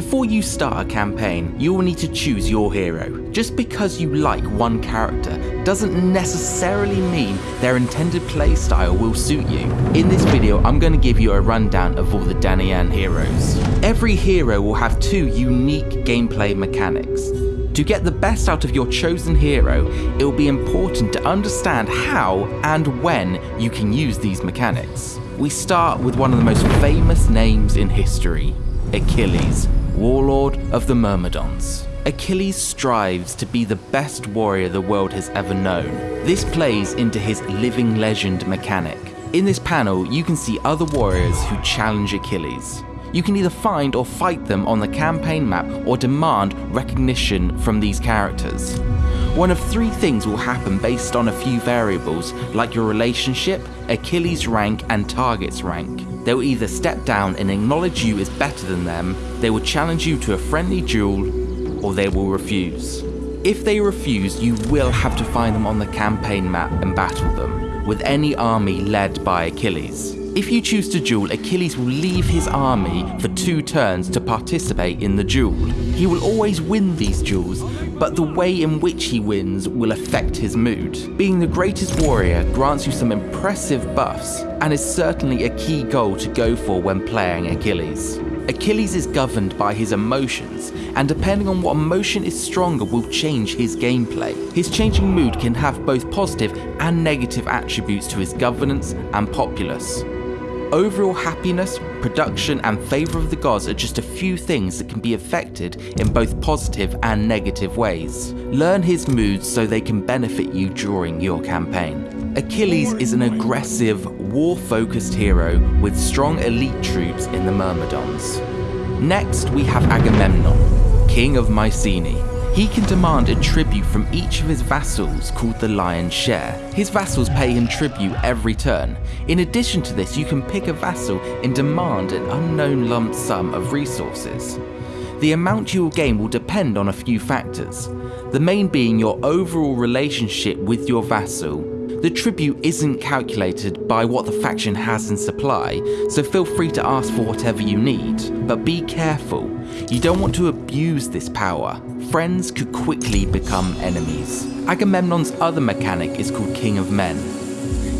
Before you start a campaign, you will need to choose your hero. Just because you like one character doesn't necessarily mean their intended playstyle will suit you. In this video, I'm going to give you a rundown of all the Danaan heroes. Every hero will have two unique gameplay mechanics. To get the best out of your chosen hero, it will be important to understand how and when you can use these mechanics. We start with one of the most famous names in history, Achilles, warlord of the Myrmidons. Achilles strives to be the best warrior the world has ever known. This plays into his living legend mechanic. In this panel, you can see other warriors who challenge Achilles. You can either find or fight them on the campaign map or demand recognition from these characters. One of three things will happen based on a few variables, like your relationship, Achilles' rank, and target's rank. They will either step down and acknowledge you as better than them, they will challenge you to a friendly duel, or they will refuse. If they refuse, you will have to find them on the campaign map and battle them, with any army led by Achilles. If you choose to duel, Achilles will leave his army for two turns to participate in the duel. He will always win these duels, but the way in which he wins will affect his mood. Being the greatest warrior grants you some impressive buffs, and is certainly a key goal to go for when playing Achilles. Achilles is governed by his emotions, and depending on what emotion is stronger will change his gameplay. His changing mood can have both positive and negative attributes to his governance and populace. Overall happiness, production, and favour of the gods are just a few things that can be affected in both positive and negative ways. Learn his moods so they can benefit you during your campaign. Achilles is an aggressive, war-focused hero with strong elite troops in the Myrmidons. Next, we have Agamemnon, king of Mycenae. He can demand a tribute from each of his vassals called the Lion's Share. His vassals pay him tribute every turn. In addition to this, you can pick a vassal and demand an unknown lump sum of resources. The amount you will gain will depend on a few factors, the main being your overall relationship with your vassal. The tribute isn't calculated by what the faction has in supply, so feel free to ask for whatever you need, but be careful. You don't want to abuse this power. Friends could quickly become enemies. Agamemnon's other mechanic is called King of Men.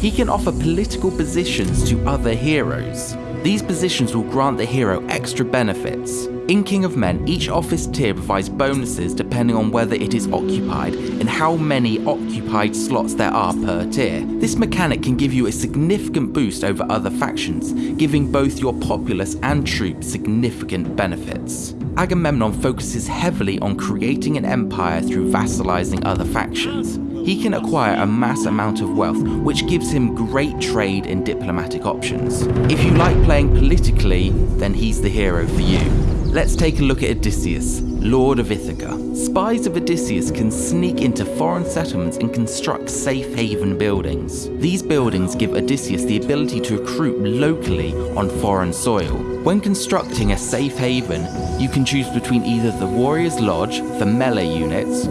He can offer political positions to other heroes. These positions will grant the hero extra benefits. In King of Men, each office tier provides bonuses depending on whether it is occupied and how many occupied slots there are per tier. This mechanic can give you a significant boost over other factions, giving both your populace and troops significant benefits. Agamemnon focuses heavily on creating an empire through vassalizing other factions. He can acquire a mass amount of wealth, which gives him great trade and diplomatic options. If you like playing politically, then he's the hero for you. Let's take a look at Odysseus, Lord of Ithaca. Spies of Odysseus can sneak into foreign settlements and construct safe haven buildings. These buildings give Odysseus the ability to recruit locally on foreign soil. When constructing a safe haven, you can choose between either the Warrior's Lodge for melee units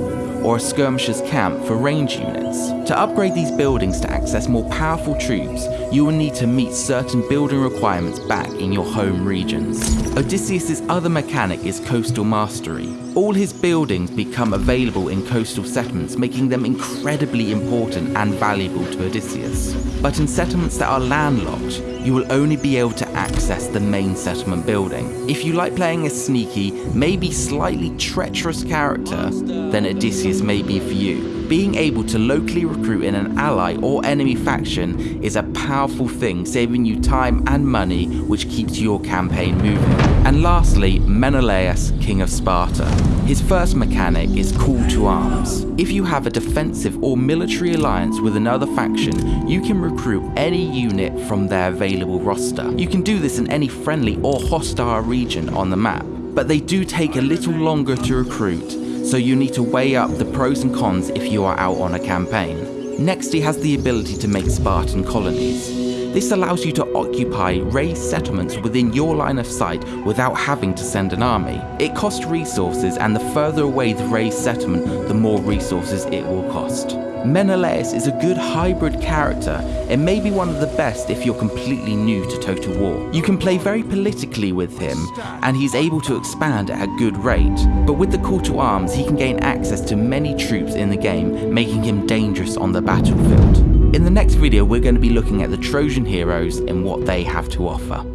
or a skirmisher's camp for range units. To upgrade these buildings to access more powerful troops, you will need to meet certain building requirements back in your home regions. Odysseus' other mechanic is coastal mastery. All his buildings become available in coastal settlements, making them incredibly important and valuable to Odysseus. But in settlements that are landlocked, you will only be able to access the main settlement building. If you like playing a sneaky, maybe slightly treacherous character, then Odysseus may be for you. Being able to locally recruit in an ally or enemy faction is a powerful thing, saving you time and money, which keeps your campaign moving. And lastly, Menelaus, King of Sparta. His first mechanic is Call to Arms. If you have a defensive or military alliance with another faction, you can recruit any unit from their available roster. You can do this in any friendly or hostile region on the map, but they do take a little longer to recruit so you need to weigh up the pros and cons if you are out on a campaign. Next he has the ability to make Spartan colonies. This allows you to occupy razed settlements within your line of sight without having to send an army. It costs resources and the further away the razed settlement, the more resources it will cost. Menelaus is a good hybrid character and may be one of the best if you're completely new to Total War. You can play very politically with him and he's able to expand at a good rate, but with the call to arms he can gain access to many troops in the game, making him dangerous on the battlefield. In the next video we're going to be looking at the Trojan heroes and what they have to offer.